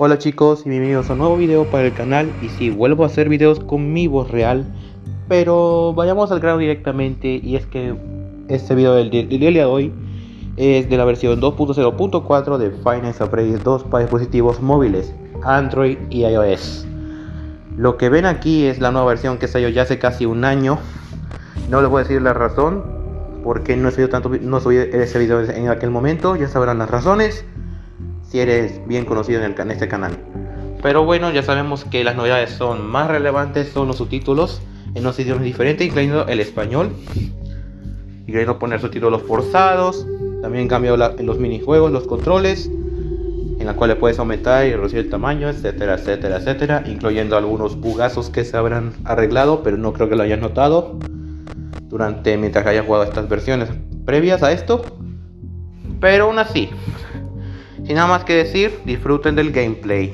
Hola chicos y bienvenidos a un nuevo video para el canal y si vuelvo a hacer videos con mi voz real pero vayamos al grano directamente y es que este video del, día de hoy es de la versión 2.0.4 de Finance Upgrade 2 para dispositivos móviles Android y iOS. Lo que ven aquí es la nueva versión que salió ya hace casi un año. No les voy a decir la razón porque no he subido tanto no subí ese video en aquel momento ya sabrán las razones si eres bien conocido en, el, este canal. Pero bueno, ya sabemos que las novedades son más relevantes, son los subtítulos en unos idiomas diferentes, incluyendo el español. Y queriendo poner subtítulos forzados. También cambió en los minijuegos, los controles, en la cual puedes aumentar y reducir el tamaño, etcétera, etcétera, etcétera. Incluyendo algunos bugazos que se habrán arreglado, pero no creo que lo hayas notado durante mientras hayas jugado estas versiones previas a esto. Pero aún así, sin nada más que decir, disfruten del gameplay.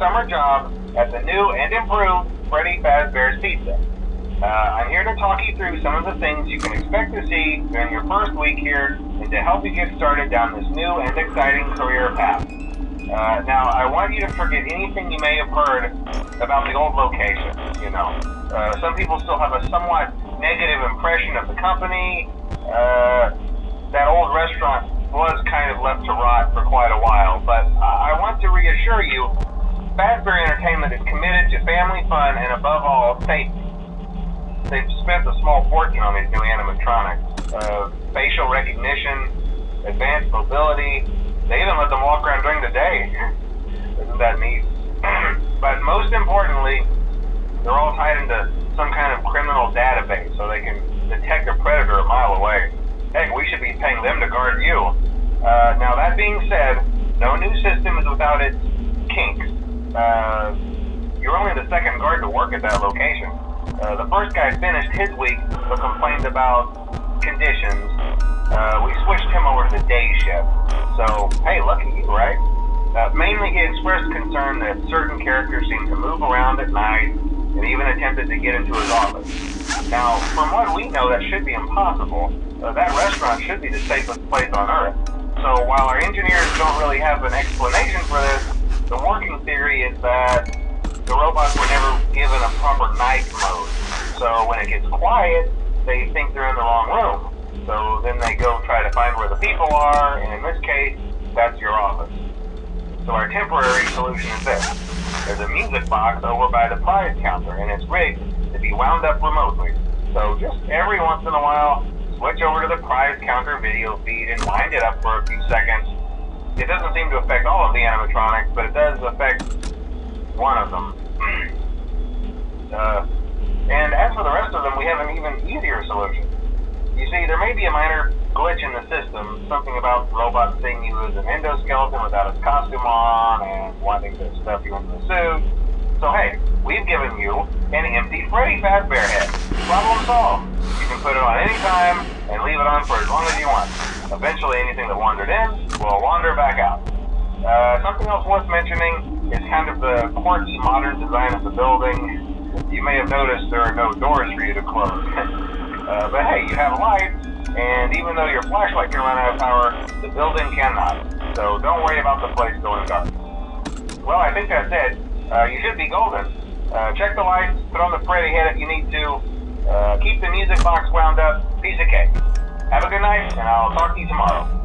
Summer job at the new and improved Freddy Fazbear's Pizza. Uh, I'm here to talk you through some of the things you can expect to see during your first week here and to help you get started down this new and exciting career path. Uh, now, I want you to forget anything you may have heard about the old location. You know, uh, some people still have a somewhat negative impression of the company. Uh, that old restaurant was kind of left to rot for quite a while, but I want to reassure you Fazbear Entertainment is committed to family fun and above all, safety. They've spent a small fortune on these new animatronics. Uh, facial recognition, advanced mobility. They even let them walk around during the day. Isn't that neat? but most importantly, they're all tied into some kind of criminal database so they can detect a predator a mile away. Heck, we should be paying them to guard you. Uh, now, that being said, no new system is without its kinks. Uh, you're only the second guard to work at that location. Uh, the first guy finished his week but complained about conditions. Uh, we switched him over to the day shift. So, hey, lucky you, right? Uh, mainly, he expressed concern that certain characters seem to move around at night and even attempted to get into his office. Now, from what we know, that should be impossible. Uh, that restaurant should be the safest place on Earth. So while our engineers don't really have an explanation for this, the working theory is that the robots were never given a proper night mode. So when it gets quiet, they think they're in the wrong room. So then they go try to find where the people are, and in this case, that's your office. So our temporary solution is this. There's a music box over by the prize counter, and it's rigged be wound up remotely. So just every once in a while, switch over to the prize counter video feed and wind it up for a few seconds it doesn't seem to affect all of the animatronics, but it does affect one of them. uh, and as for the rest of them, we have an even easier solution. You see, there may be a minor glitch in the system, something about the robot seeing you as an endoskeleton without its costume on and wanting to stuff you into the suit. So hey, we've given you an empty Freddy Fazbear head. Problem solved. You can put it on any time and leave it on for as long as you want. Eventually, anything that wandered in will wander back out. Uh, something else worth mentioning is kind of the quirky modern design of the building. You may have noticed there are no doors for you to close. uh, but hey, you have lights, and even though your flashlight can run out of power, the building cannot. So don't worry about the place going dark. Well, I think that's it. Uh, you should be golden. Uh, check the lights, put on the Freddy head if you need to. Uh, keep the music box wound up. Piece of cake. Night, and I'll talk to you tomorrow.